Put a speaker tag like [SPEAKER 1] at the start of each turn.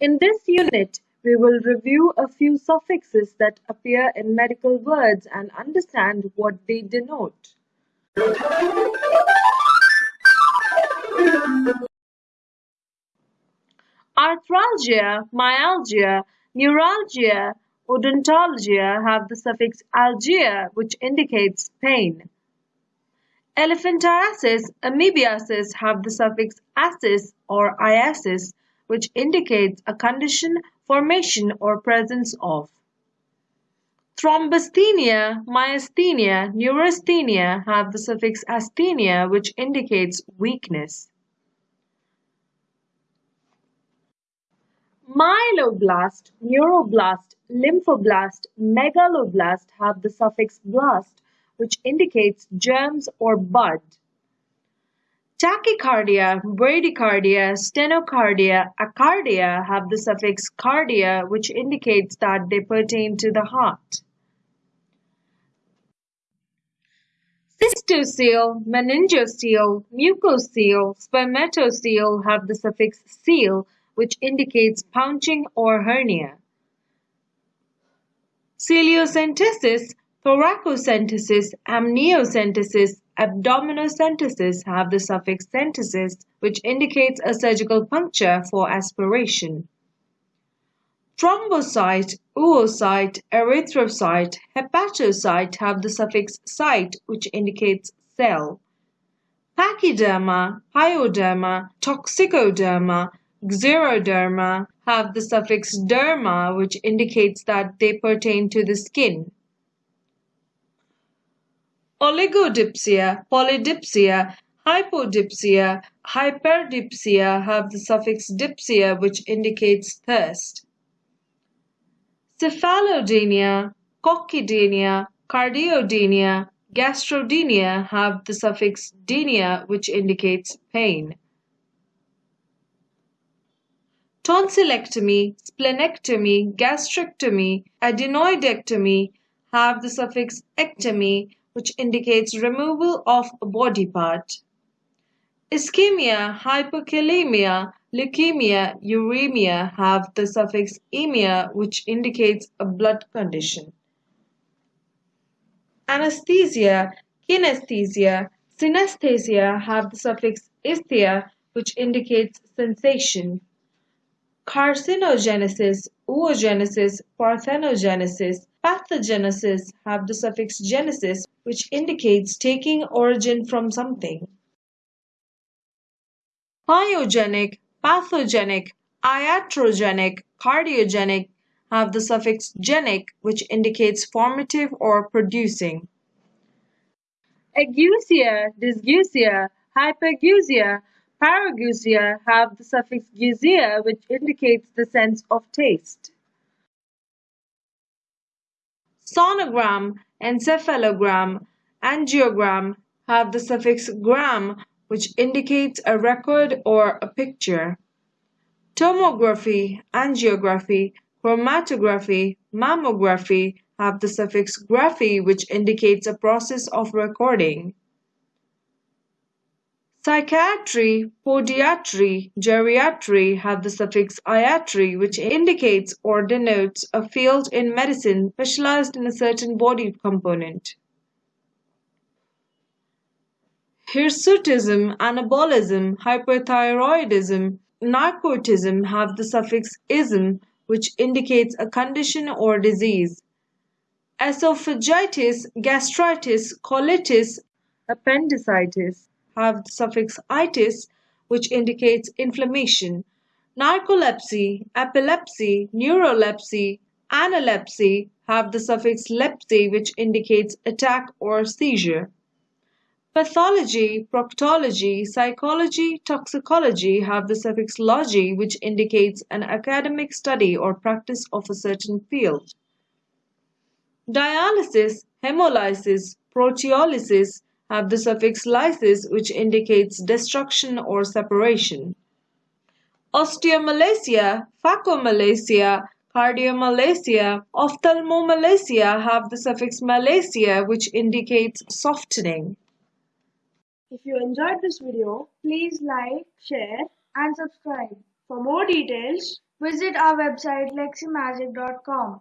[SPEAKER 1] In this unit, we will review a few suffixes that appear in medical words and understand what they denote. Arthralgia, myalgia, neuralgia, odontalgia have the suffix algia, which indicates pain. Elephantiasis, amoebiasis have the suffix asis or iasis, which indicates a condition, formation, or presence of. Thrombasthenia, myasthenia, neurasthenia have the suffix asthenia, which indicates weakness. Myeloblast, neuroblast, lymphoblast, megaloblast have the suffix blast, which indicates germs or bud. Tachycardia, bradycardia, stenocardia, acardia have the suffix cardia, which indicates that they pertain to the heart. Cystocele, meningocele, mucocele, spermatocele have the suffix cele, which indicates pouching or hernia. Celiocentesis, thoracocentesis, amniocentesis, abdominocentesis have the suffix centesis, which indicates a surgical puncture for aspiration. Thrombocyte, oocyte, erythrocyte, hepatocyte have the suffix cyte, which indicates cell. Pachyderma, pyoderma, toxicoderma, xeroderma have the suffix derma, which indicates that they pertain to the skin. Oligodipsia, polydipsia, hypodipsia, hyperdipsia have the suffix dipsia, which indicates thirst. Cephalodynia, coccydynia, cardiodynia, gastrodynia have the suffix dynia, which indicates pain. Tonsillectomy, splenectomy, gastrectomy, adenoidectomy have the suffix ectomy, which indicates removal of a body part. Ischemia, hyperkalemia, leukemia, uremia have the suffix emia, which indicates a blood condition. Anesthesia, kinesthesia, synesthesia have the suffix isthia, which indicates sensation. Carcinogenesis, oogenesis, parthenogenesis, pathogenesis have the suffix genesis, which indicates taking origin from something. Pyogenic, pathogenic, iatrogenic, cardiogenic have the suffix genic, which indicates formative or producing. Ageusia, dysgeusia, hypergeusia, Parageusia have the suffix "geusia" which indicates the sense of taste. Sonogram, encephalogram, angiogram have the suffix "gram" which indicates a record or a picture. Tomography, angiography, chromatography, mammography have the suffix graphy which indicates a process of recording. Psychiatry, podiatry, geriatry have the suffix iatry which indicates or denotes a field in medicine specialized in a certain body component. Hirsutism, anabolism, hyperthyroidism, narcotism have the suffix ism which indicates a condition or disease. Esophagitis, gastritis, colitis, appendicitis have the suffix itis, which indicates inflammation. Narcolepsy, epilepsy, neurolepsy, analepsy have the suffix lepsy, which indicates attack or seizure. Pathology, proctology, psychology, toxicology have the suffix logy, which indicates an academic study or practice of a certain field. Dialysis, hemolysis, proteolysis, have the suffix lysis which indicates destruction or separation. Osteomalacia, phacomalacia, cardiomalacia, ophthalmomalacia have the suffix malacia which indicates softening.
[SPEAKER 2] If you enjoyed this video, please like, share and subscribe. For more details, Visit our website leximagic.com.